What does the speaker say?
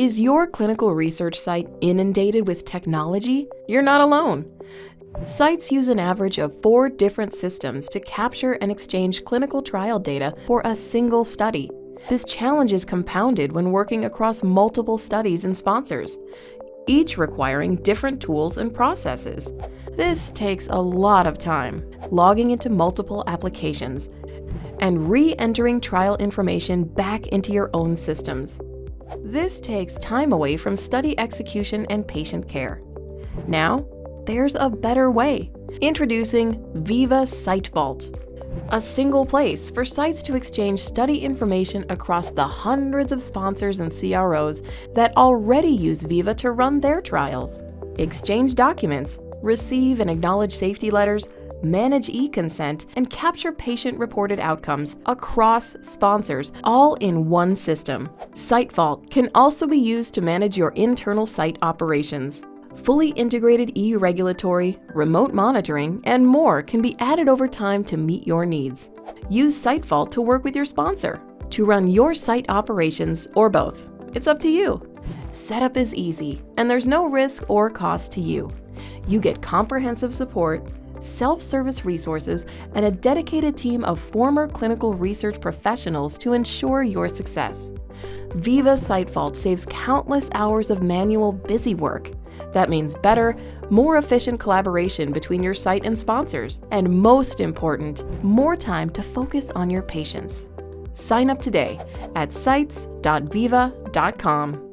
Is your clinical research site inundated with technology? You're not alone. Sites use an average of four different systems to capture and exchange clinical trial data for a single study. This challenge is compounded when working across multiple studies and sponsors, each requiring different tools and processes. This takes a lot of time, logging into multiple applications, and re-entering trial information back into your own systems. This takes time away from study execution and patient care. Now, there's a better way. Introducing Veeva SiteVault, a single place for sites to exchange study information across the hundreds of sponsors and CROs that already use Veeva to run their trials. Exchange documents, receive and acknowledge safety letters, manage e-consent, and capture patient-reported outcomes across sponsors, all in one system. SiteVault can also be used to manage your internal site operations. Fully integrated EU regulatory, remote monitoring, and more can be added over time to meet your needs. Use SiteVault to work with your sponsor, to run your site operations, or both. It's up to you. Setup is easy, and there's no risk or cost to you. You get comprehensive support, self-service resources, and a dedicated team of former clinical research professionals to ensure your success. Veeva SiteVault saves countless hours of manual busy work. That means better, more efficient collaboration between your site and sponsors, and most important, more time to focus on your patients. Sign up today at sites.veeva.com.